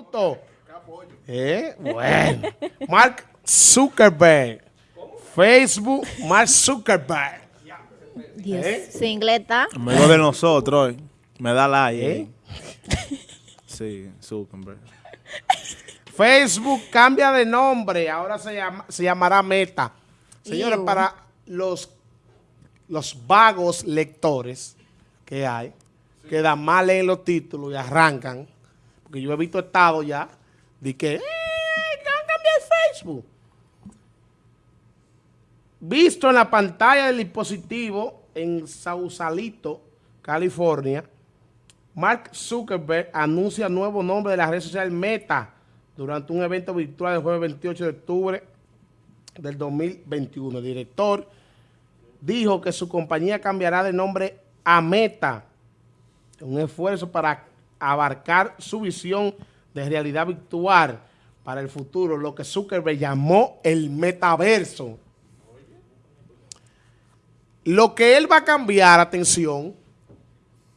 minutos. Eh, bueno. Mark Zuckerberg. Facebook, Mark Zuckerberg. Dios. ¿Eh? Está. Amigo de nosotros, eh. me da like. ¿Eh? eh. Sí, Zuckerberg. Facebook cambia de nombre, ahora se, llama, se llamará Meta. Señores, Ew. para los, los vagos lectores que hay, que dan mal leen los títulos y arrancan, porque yo he visto estado ya, de que, ¡eh, a cambiar Facebook! Visto en la pantalla del dispositivo en Sausalito, California, Mark Zuckerberg anuncia nuevo nombre de la red social Meta durante un evento virtual el jueves 28 de octubre del 2021. El director dijo que su compañía cambiará de nombre a Meta, un esfuerzo para abarcar su visión de realidad virtual para el futuro, lo que Zuckerberg llamó el metaverso. Lo que él va a cambiar, atención,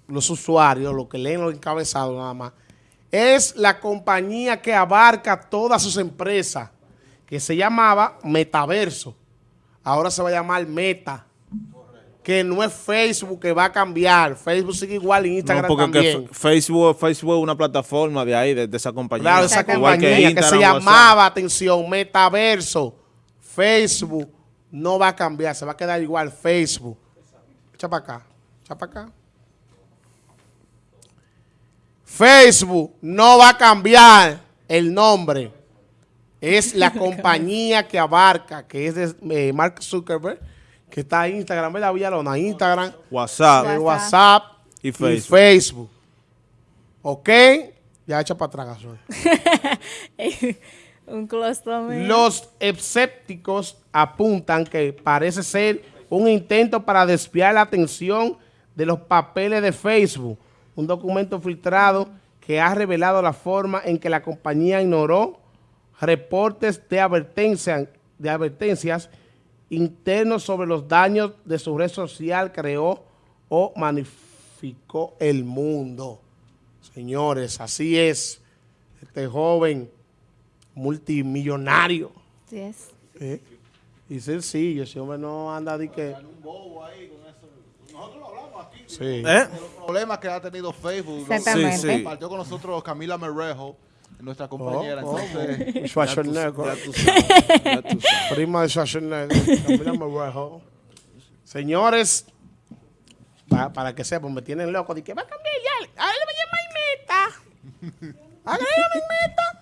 los usuarios, los que leen los encabezados nada más, es la compañía que abarca todas sus empresas, que se llamaba Metaverso. Ahora se va a llamar Meta. Que no es Facebook que va a cambiar. Facebook sigue igual y No, Instagram porque que también. Facebook, Facebook es una plataforma de ahí, de, de esa compañía. Claro, esa Igual que compañía que, se llamaba, atención, Metaverso, Facebook, no va a cambiar, se va a quedar igual Facebook. Echa para acá, echa para acá. Facebook no va a cambiar el nombre. Es la compañía que abarca, que es de eh, Mark Zuckerberg, que está Instagram, ¿verdad, Villalona? Instagram, WhatsApp. WhatsApp Y y Facebook. Facebook. ¿Ok? Ya echa para atrás. Un clostomía. Los escépticos apuntan que parece ser un intento para desviar la atención de los papeles de Facebook, un documento filtrado que ha revelado la forma en que la compañía ignoró reportes de, advertencia, de advertencias internos sobre los daños de su red social creó o magnificó el mundo. Señores, así es. Este joven multimillonario. Sí es. ¿eh? Y sencillo, ese hombre no anda de que... Sí. ¿Eh? los problemas que ha tenido Facebook. lo-. Sí, sí. Compartió con nosotros Camila Merrejo, nuestra compañera. Oh, oh, Entonces, Schwarzenegger. Ya tú sabes, ya tú sabes. Prima de Schwarzenegger. Señores, pa- para que sepan, me tienen loco. De que va a cambiar ya. A él le va a llamar meta. A él le va a llamar